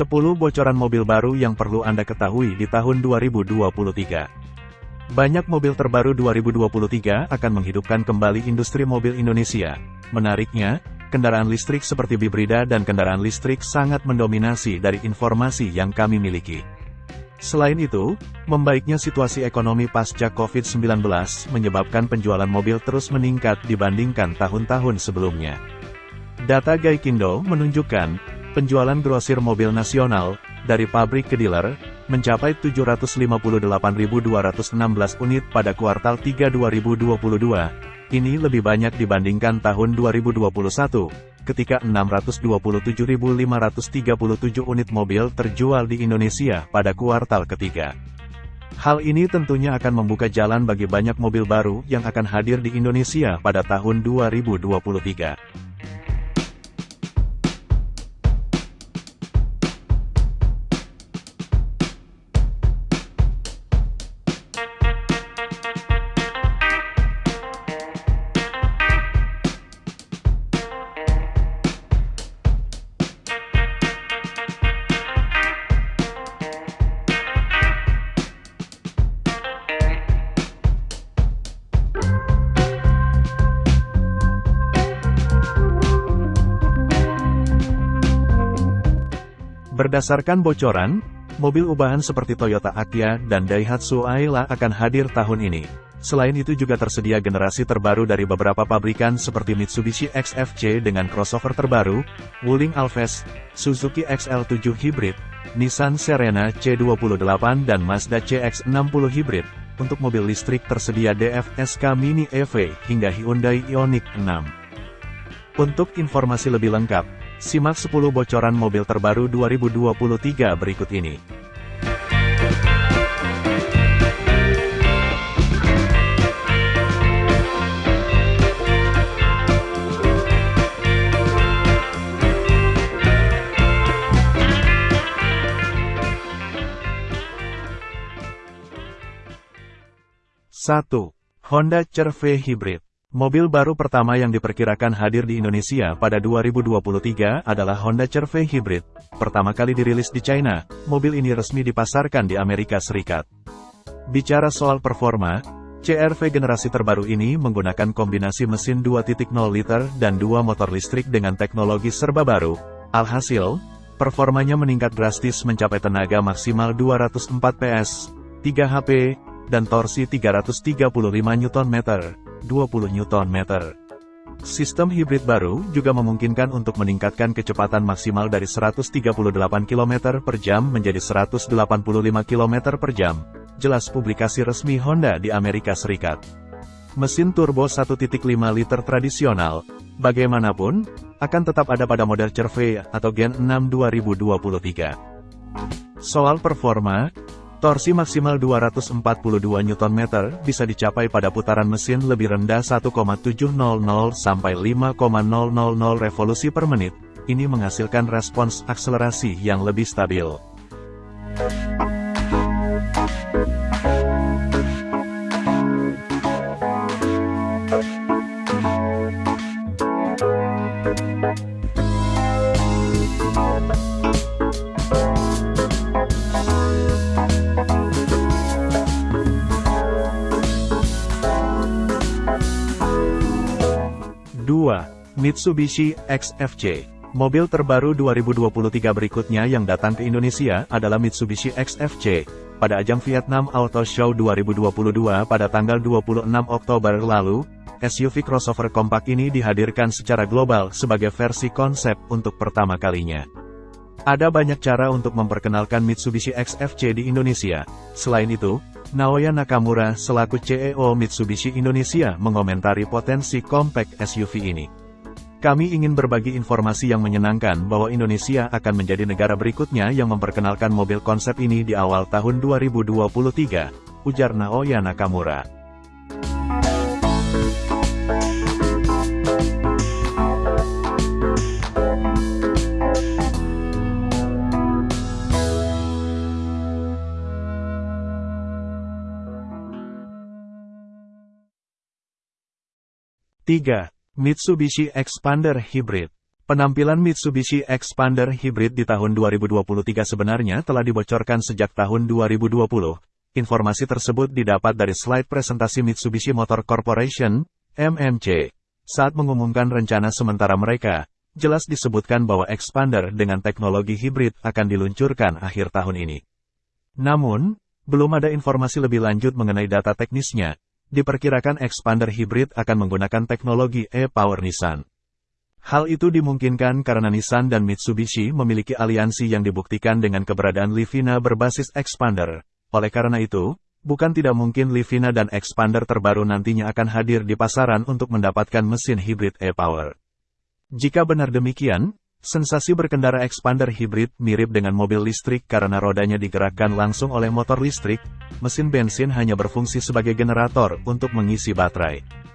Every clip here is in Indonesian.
10 bocoran mobil baru yang perlu Anda ketahui di tahun 2023. Banyak mobil terbaru 2023 akan menghidupkan kembali industri mobil Indonesia. Menariknya, kendaraan listrik seperti bibrida dan kendaraan listrik sangat mendominasi dari informasi yang kami miliki. Selain itu, membaiknya situasi ekonomi pasca COVID-19 menyebabkan penjualan mobil terus meningkat dibandingkan tahun-tahun sebelumnya. Data Gaikindo menunjukkan, penjualan grosir mobil nasional, dari pabrik ke dealer, mencapai 758.216 unit pada kuartal 3 2022. Ini lebih banyak dibandingkan tahun 2021, ketika 627.537 unit mobil terjual di Indonesia pada kuartal ketiga. Hal ini tentunya akan membuka jalan bagi banyak mobil baru yang akan hadir di Indonesia pada tahun 2023. Berdasarkan bocoran, mobil ubahan seperti Toyota Agya dan Daihatsu Ayla akan hadir tahun ini. Selain itu juga tersedia generasi terbaru dari beberapa pabrikan seperti Mitsubishi XFC dengan crossover terbaru, Wuling Alves, Suzuki XL7 Hybrid, Nissan Serena C28 dan Mazda CX-60 Hybrid. Untuk mobil listrik tersedia DF-SK Mini EV hingga Hyundai Ioniq 6. Untuk informasi lebih lengkap, Simak 10 bocoran mobil terbaru 2023 berikut ini. Satu, Honda CR-V Hybrid Mobil baru pertama yang diperkirakan hadir di Indonesia pada 2023 adalah Honda CR-V Hybrid. Pertama kali dirilis di China, mobil ini resmi dipasarkan di Amerika Serikat. Bicara soal performa, CR-V generasi terbaru ini menggunakan kombinasi mesin 2.0 liter dan dua motor listrik dengan teknologi serba baru. Alhasil, performanya meningkat drastis mencapai tenaga maksimal 204 PS, 3 HP, dan torsi 335 Nm. 20 Nm. Sistem hibrid baru juga memungkinkan untuk meningkatkan kecepatan maksimal dari 138 km per jam menjadi 185 km per jam, jelas publikasi resmi Honda di Amerika Serikat. Mesin turbo 1.5 liter tradisional, bagaimanapun, akan tetap ada pada model CR-V atau Gen 6 2023. Soal performa, Torsi maksimal 242 Nm bisa dicapai pada putaran mesin lebih rendah 1,700 sampai 5,000 revolusi per menit. Ini menghasilkan respons akselerasi yang lebih stabil. Mitsubishi XFC Mobil terbaru 2023 berikutnya yang datang ke Indonesia adalah Mitsubishi XFC. Pada ajang Vietnam Auto Show 2022 pada tanggal 26 Oktober lalu, SUV crossover kompak ini dihadirkan secara global sebagai versi konsep untuk pertama kalinya. Ada banyak cara untuk memperkenalkan Mitsubishi XFC di Indonesia. Selain itu, Naoya Nakamura selaku CEO Mitsubishi Indonesia mengomentari potensi compact SUV ini. Kami ingin berbagi informasi yang menyenangkan bahwa Indonesia akan menjadi negara berikutnya yang memperkenalkan mobil konsep ini di awal tahun 2023, ujar Naoya Nakamura. 3. Mitsubishi Expander Hybrid Penampilan Mitsubishi Expander Hybrid di tahun 2023 sebenarnya telah dibocorkan sejak tahun 2020. Informasi tersebut didapat dari slide presentasi Mitsubishi Motor Corporation, MMC. Saat mengumumkan rencana sementara mereka, jelas disebutkan bahwa Expander dengan teknologi hybrid akan diluncurkan akhir tahun ini. Namun, belum ada informasi lebih lanjut mengenai data teknisnya. Diperkirakan Expander hybrid akan menggunakan teknologi e-Power Nissan. Hal itu dimungkinkan karena Nissan dan Mitsubishi memiliki aliansi yang dibuktikan dengan keberadaan Livina berbasis expander. Oleh karena itu, bukan tidak mungkin Livina dan expander terbaru nantinya akan hadir di pasaran untuk mendapatkan mesin hibrid e-power. Jika benar demikian, sensasi berkendara expander hibrid mirip dengan mobil listrik karena rodanya digerakkan langsung oleh motor listrik, mesin bensin hanya berfungsi sebagai generator untuk mengisi baterai.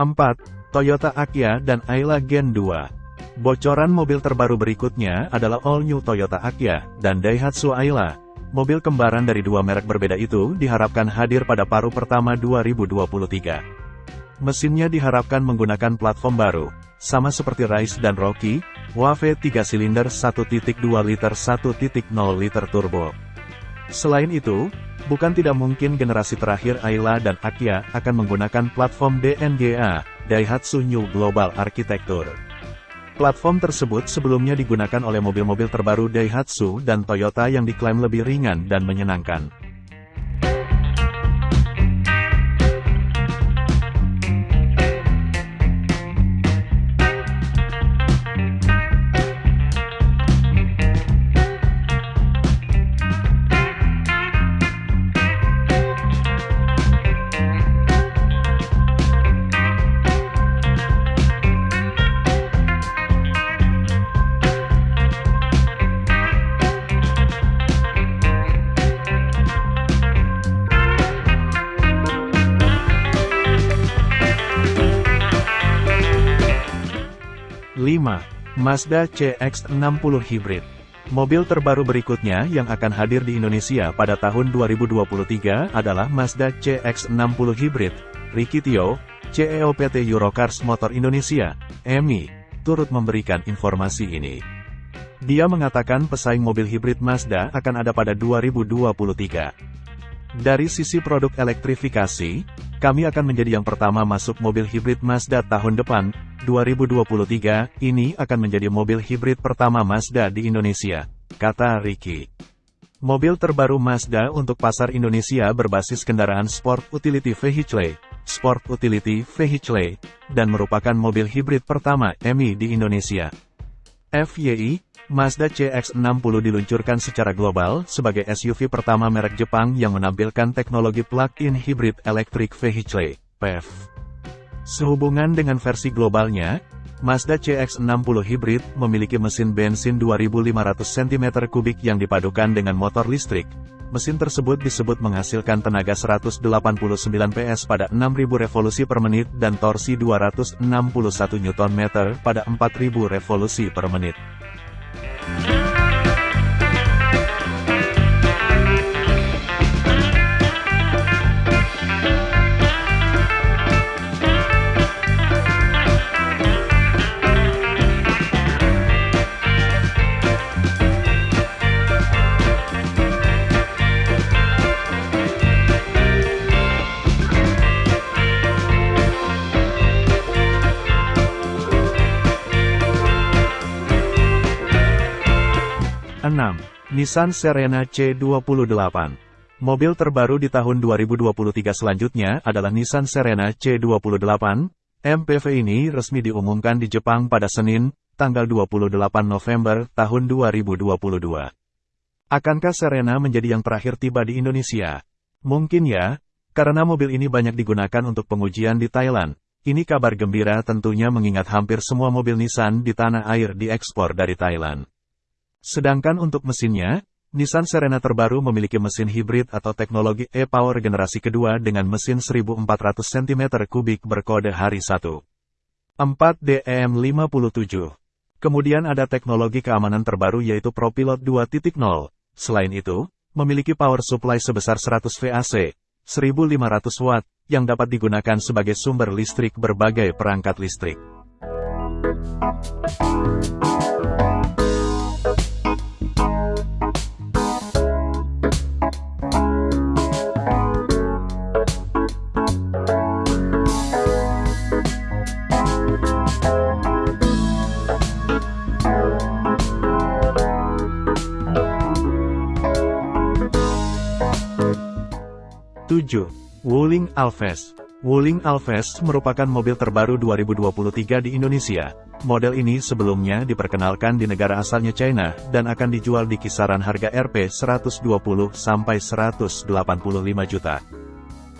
4. Toyota Akya dan Ayla Gen 2 Bocoran mobil terbaru berikutnya adalah All New Toyota Akya dan Daihatsu Ayla. Mobil kembaran dari dua merek berbeda itu diharapkan hadir pada paruh pertama 2023. Mesinnya diharapkan menggunakan platform baru, sama seperti Rise dan Rocky, WAV 3 silinder 1.2 liter 1.0 liter turbo. Selain itu, bukan tidak mungkin generasi terakhir Ayla dan Akya akan menggunakan platform DNGA, Daihatsu New Global Architecture. Platform tersebut sebelumnya digunakan oleh mobil-mobil terbaru Daihatsu dan Toyota yang diklaim lebih ringan dan menyenangkan. Mazda CX-60 Hybrid Mobil terbaru berikutnya yang akan hadir di Indonesia pada tahun 2023 adalah Mazda CX-60 Hybrid. Ricky Tio, CEO PT Eurocars Motor Indonesia, EMI, turut memberikan informasi ini. Dia mengatakan pesaing mobil hibrid Mazda akan ada pada 2023. Dari sisi produk elektrifikasi, kami akan menjadi yang pertama masuk mobil hibrid Mazda tahun depan, 2023, ini akan menjadi mobil hibrid pertama Mazda di Indonesia, kata Ricky. Mobil terbaru Mazda untuk pasar Indonesia berbasis kendaraan Sport Utility Vehicle, Sport Utility Vehicle, dan merupakan mobil hibrid pertama EMI di Indonesia. FYI, Mazda CX-60 diluncurkan secara global sebagai SUV pertama merek Jepang yang menampilkan teknologi plug-in hybrid electric vehicle, PEV. Sehubungan dengan versi globalnya, Mazda CX-60 Hybrid memiliki mesin bensin 2500 cm3 yang dipadukan dengan motor listrik, Mesin tersebut disebut menghasilkan tenaga 189 PS pada 6000 revolusi per menit dan torsi 261 Nm pada 4000 revolusi per menit. Nissan Serena C28 Mobil terbaru di tahun 2023 selanjutnya adalah Nissan Serena C28. MPV ini resmi diumumkan di Jepang pada Senin, tanggal 28 November tahun 2022. Akankah Serena menjadi yang terakhir tiba di Indonesia? Mungkin ya, karena mobil ini banyak digunakan untuk pengujian di Thailand. Ini kabar gembira tentunya mengingat hampir semua mobil Nissan di tanah air diekspor dari Thailand. Sedangkan untuk mesinnya, Nissan Serena terbaru memiliki mesin hibrid atau teknologi e-Power generasi kedua dengan mesin 1400 cm3 berkode hari 1. 4DM57. Kemudian ada teknologi keamanan terbaru yaitu ProPilot 2.0. Selain itu, memiliki power supply sebesar 100 VAC, 1500 watt, yang dapat digunakan sebagai sumber listrik berbagai perangkat listrik. 7. Wuling Alves Wuling Alves merupakan mobil terbaru 2023 di Indonesia. Model ini sebelumnya diperkenalkan di negara asalnya China, dan akan dijual di kisaran harga Rp 120-185 juta.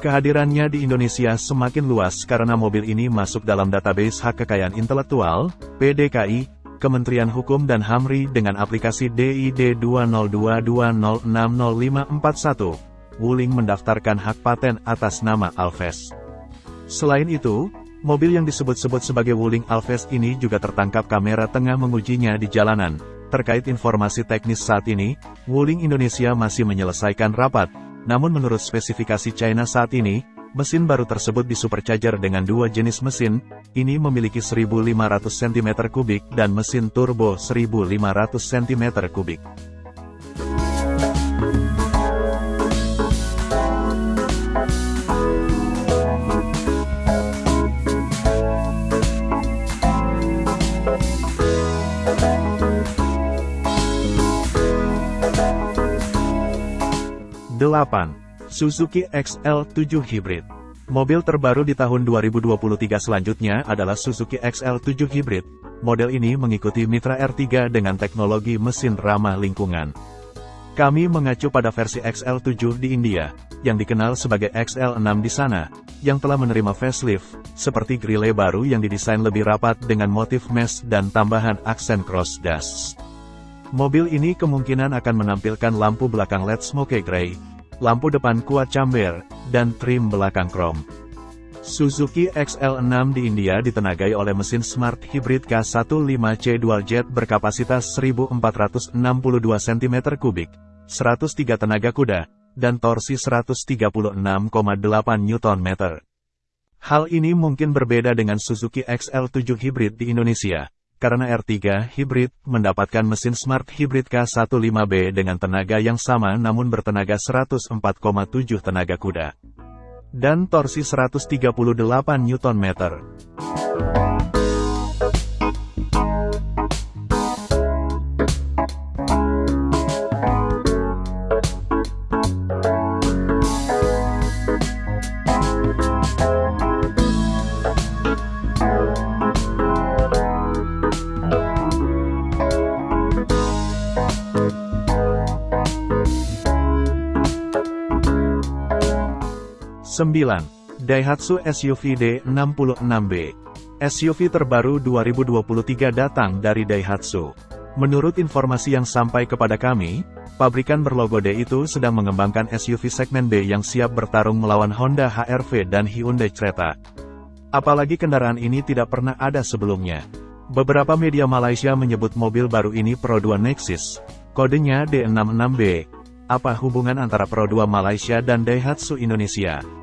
Kehadirannya di Indonesia semakin luas karena mobil ini masuk dalam database hak kekayaan intelektual, PDKI, Kementerian Hukum dan HAMRI dengan aplikasi DID 20220660541. Wuling mendaftarkan hak paten atas nama Alves. Selain itu, mobil yang disebut-sebut sebagai Wuling Alves ini juga tertangkap kamera tengah mengujinya di jalanan. Terkait informasi teknis saat ini, Wuling Indonesia masih menyelesaikan rapat, namun menurut spesifikasi China saat ini, mesin baru tersebut disupercharger dengan dua jenis mesin, ini memiliki 1500 cm3 dan mesin turbo 1500 cm3. 8. Suzuki XL7 Hybrid Mobil terbaru di tahun 2023 selanjutnya adalah Suzuki XL7 Hybrid. Model ini mengikuti Mitra R3 dengan teknologi mesin ramah lingkungan. Kami mengacu pada versi XL7 di India, yang dikenal sebagai XL6 di sana, yang telah menerima facelift, seperti grille baru yang didesain lebih rapat dengan motif mesh dan tambahan aksen cross dust. Mobil ini kemungkinan akan menampilkan lampu belakang LED smoke grey, lampu depan kuat camber, dan trim belakang krom. Suzuki XL6 di India ditenagai oleh mesin Smart Hybrid K15C Dual Jet berkapasitas 1462 cm3, 103 tenaga kuda, dan torsi 136,8 Nm. Hal ini mungkin berbeda dengan Suzuki XL7 Hybrid di Indonesia karena R3 Hybrid mendapatkan mesin Smart Hybrid K15B dengan tenaga yang sama namun bertenaga 104,7 tenaga kuda dan torsi 138 Nm. 9. Daihatsu SUV D66B SUV terbaru 2023 datang dari Daihatsu. Menurut informasi yang sampai kepada kami, pabrikan berlogo D itu sedang mengembangkan SUV segmen B yang siap bertarung melawan Honda HR-V dan Hyundai Creta. Apalagi kendaraan ini tidak pernah ada sebelumnya. Beberapa media Malaysia menyebut mobil baru ini Pro 2 Nexus, kodenya D66B. Apa hubungan antara Pro 2 Malaysia dan Daihatsu Indonesia?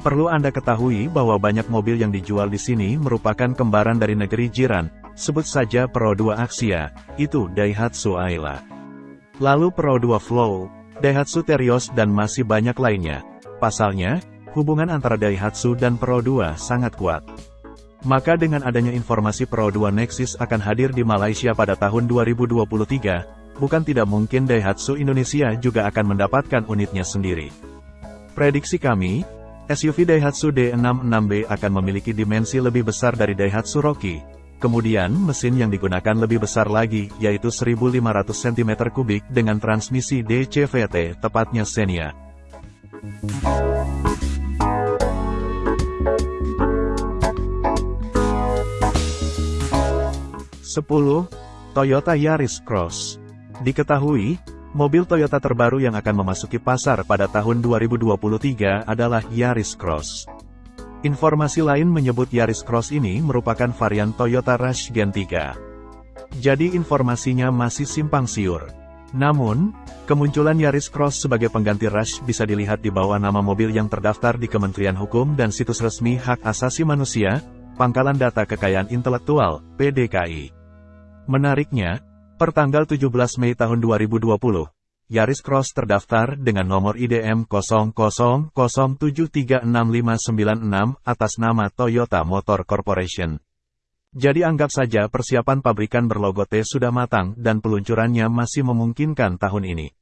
Perlu Anda ketahui bahwa banyak mobil yang dijual di sini merupakan kembaran dari negeri jiran, sebut saja Pro 2 Axia, itu Daihatsu Ayla. Lalu Pro 2 Flow, Daihatsu Terios dan masih banyak lainnya. Pasalnya, hubungan antara Daihatsu dan Pro 2 sangat kuat. Maka dengan adanya informasi Pro 2 Nexus akan hadir di Malaysia pada tahun 2023, bukan tidak mungkin Daihatsu Indonesia juga akan mendapatkan unitnya sendiri. Prediksi kami, SUV Daihatsu D66B akan memiliki dimensi lebih besar dari Daihatsu Rocky. Kemudian, mesin yang digunakan lebih besar lagi, yaitu 1500 cm3 dengan transmisi DCVT, tepatnya Xenia. Sepuluh, Toyota Yaris Cross. Diketahui, Mobil Toyota terbaru yang akan memasuki pasar pada tahun 2023 adalah Yaris Cross. Informasi lain menyebut Yaris Cross ini merupakan varian Toyota Rush Gen 3. Jadi informasinya masih simpang siur. Namun, kemunculan Yaris Cross sebagai pengganti Rush bisa dilihat di bawah nama mobil yang terdaftar di Kementerian Hukum dan situs resmi Hak Asasi Manusia, Pangkalan Data Kekayaan Intelektual, PDKI. Menariknya, Pertanggal 17 Mei tahun 2020, Yaris Cross terdaftar dengan nomor IDM 0007365996 atas nama Toyota Motor Corporation. Jadi anggap saja persiapan pabrikan berlogo T sudah matang dan peluncurannya masih memungkinkan tahun ini.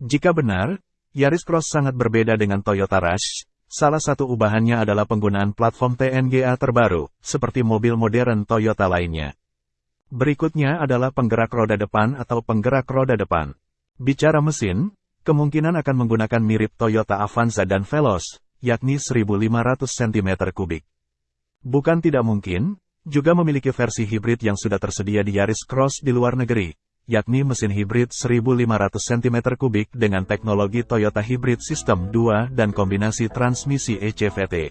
Jika benar, Yaris Cross sangat berbeda dengan Toyota Rush, salah satu ubahannya adalah penggunaan platform TNGA terbaru, seperti mobil modern Toyota lainnya. Berikutnya adalah penggerak roda depan atau penggerak roda depan. Bicara mesin, kemungkinan akan menggunakan mirip Toyota Avanza dan Veloz, yakni 1500 cm3. Bukan tidak mungkin, juga memiliki versi hibrid yang sudah tersedia di Yaris Cross di luar negeri, yakni mesin hibrid 1500 cm3 dengan teknologi Toyota Hybrid System 2 dan kombinasi transmisi ECVT.